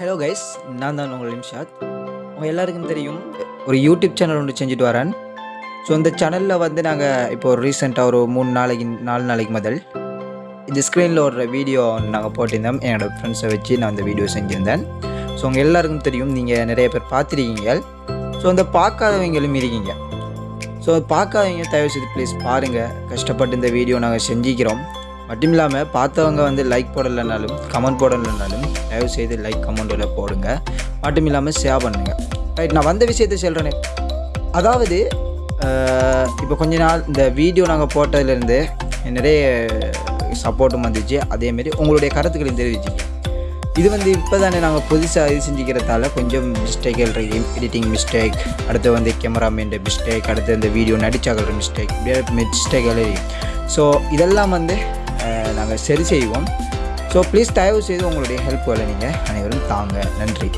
Hello guys நான் தான் உங்கள் நிமிஷாத் உங்கள் எல்லாருக்கும் தெரியும் ஒரு யூடியூப் சேனல் ஒன்று செஞ்சுட்டு வரேன். ஸோ இந்த சேனலில் வந்து நாங்கள் இப்போ ஒரு ரீசெண்டாக ஒரு மூணு நாளைக்கு நாலு நாளைக்கு முதல் இந்த ஸ்க்ரீனில் ஒரு வீடியோ நாங்கள் போட்டிருந்தோம். என்னோடய ஃப்ரெண்ட்ஸை வச்சு நான் அந்த வீடியோ செஞ்சுருந்தேன். ஸோ உங்கள் எல்லாருக்கும் தெரியும் நீங்கள் நிறைய பேர் பார்த்துருக்கீங்க. ஸோ அந்த பார்க்காதவங்களும் இருக்கீங்க. ஸோ பார்க்காதவங்க தயவு செய்து ப்ளீஸ் பாருங்கள் கஷ்டப்பட்டு இந்த வீடியோ நாங்கள் செஞ்சுக்கிறோம். மட்டும் இல்லாமல் பார்த்தவங்க வந்து லைக் போடலைனாலும் கமெண்ட் போடலைனாலும் தயவு செய்து லைக் கமெண்ட்டில் போடுங்க. மட்டும் இல்லாமல் ஷேர் பண்ணுங்கள் ரைட் நான் வந்த விஷயத்தை சொல்கிறேனே அதாவது இப்போ கொஞ்ச நாள் இந்த வீடியோ நாங்கள் போட்டதுலேருந்து நிறைய சப்போர்ட்டும் வந்துச்சு. அதேமாரி உங்களுடைய கருத்துக்களையும் தெரிவிச்சிங்க இது வந்து இப்போ தானே நாங்கள் புதுசாக இது செஞ்சுக்கிறதால கொஞ்சம் மிஸ்டேக்கள் இருக்கு. எடிட்டிங் மிஸ்டேக் அடுத்து வந்து கேமராமேன் மிஸ்டேக் அடுத்து இந்த வீடியோ நடிச்சாக்கிற மிஸ்டேக் இப்படியே மிஸ்டேக்கள் ஸோ இதெல்லாம் வந்து நாங்கள் சரி செய்வோம். ஸோ ப்ளீஸ் தயவு செய்து உங்களுடைய ஹெல்ப்களை நீங்கள் அனைவரும் தாங்க. நன்றி.